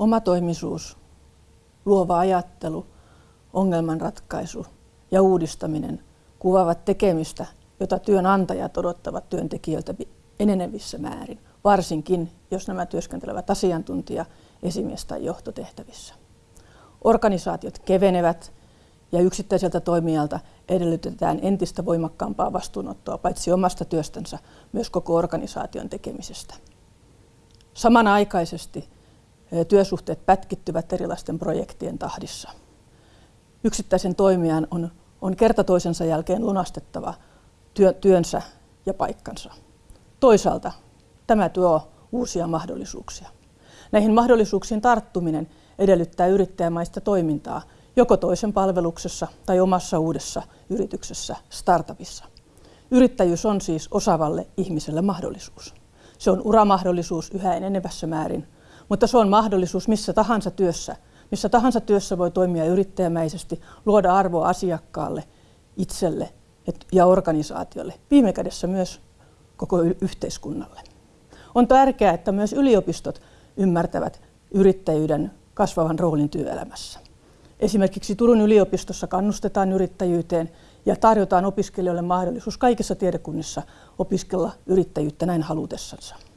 Omatoimisuus, luova ajattelu, ongelmanratkaisu ja uudistaminen kuvaavat tekemistä, jota työnantajat odottavat työntekijöiltä enenevissä määrin, varsinkin jos nämä työskentelevät asiantuntija, esimies tai johtotehtävissä. Organisaatiot kevenevät ja yksittäiseltä toimijalta edellytetään entistä voimakkaampaa vastuunottoa paitsi omasta työstänsä, myös koko organisaation tekemisestä. Samanaikaisesti työsuhteet pätkittyvät erilaisten projektien tahdissa. Yksittäisen toimijan on, on kerta toisensa jälkeen lunastettava työ, työnsä ja paikkansa. Toisaalta tämä tuo uusia mahdollisuuksia. Näihin mahdollisuuksiin tarttuminen edellyttää yrittäjämaista toimintaa joko toisen palveluksessa tai omassa uudessa yrityksessä, startupissa. Yrittäjyys on siis osaavalle ihmiselle mahdollisuus. Se on uramahdollisuus yhä enenevässä määrin, mutta se on mahdollisuus missä tahansa työssä. Missä tahansa työssä voi toimia yrittäjämäisesti, luoda arvoa asiakkaalle, itselle ja organisaatiolle, viime kädessä myös koko yhteiskunnalle. On tärkeää, että myös yliopistot ymmärtävät yrittäjyyden kasvavan roolin työelämässä. Esimerkiksi Turun yliopistossa kannustetaan yrittäjyyteen ja tarjotaan opiskelijoille mahdollisuus kaikissa tiedekunnissa opiskella yrittäjyyttä näin halutessansa.